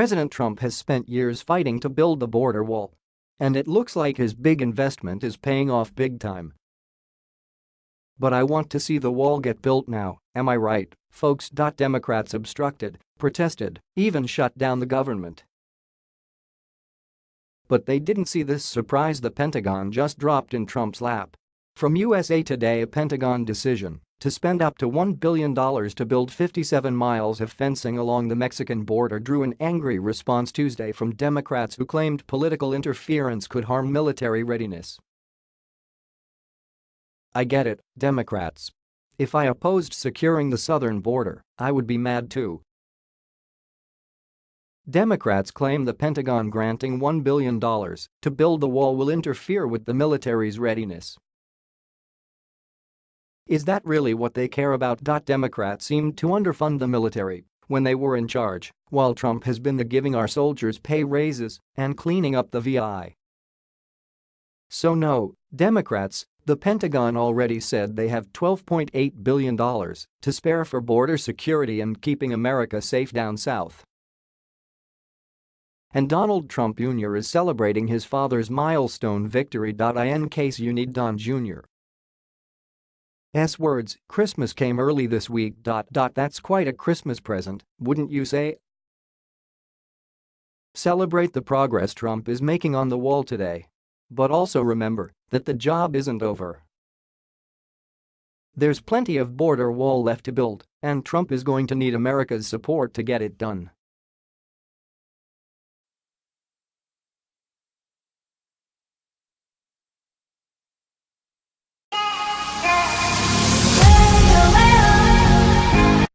President Trump has spent years fighting to build the border wall. And it looks like his big investment is paying off big time. But I want to see the wall get built now, am I right, folks? Democrats obstructed, protested, even shut down the government. But they didn't see this surprise the Pentagon just dropped in Trump's lap. From USA Today a Pentagon decision to spend up to $1 billion to build 57 miles of fencing along the Mexican border drew an angry response Tuesday from Democrats who claimed political interference could harm military readiness. I get it, Democrats. If I opposed securing the southern border, I would be mad too. Democrats claim the Pentagon granting $1 billion to build the wall will interfere with the military's readiness. Is that really what they care about? Democrats seemed to underfund the military when they were in charge, while Trump has been the giving our soldiers pay raises and cleaning up the VA. So no, Democrats, the Pentagon already said they have $12.8 billion to spare for border security and keeping America safe down south. And Donald Trump Jr. is celebrating his father's milestone victory. In case you need Don Jr. S words, Christmas came early this week. Dot, dot, That's quite a Christmas present, wouldn't you say? Celebrate the progress Trump is making on the wall today. But also remember that the job isn't over. There's plenty of border wall left to build, and Trump is going to need America's support to get it done.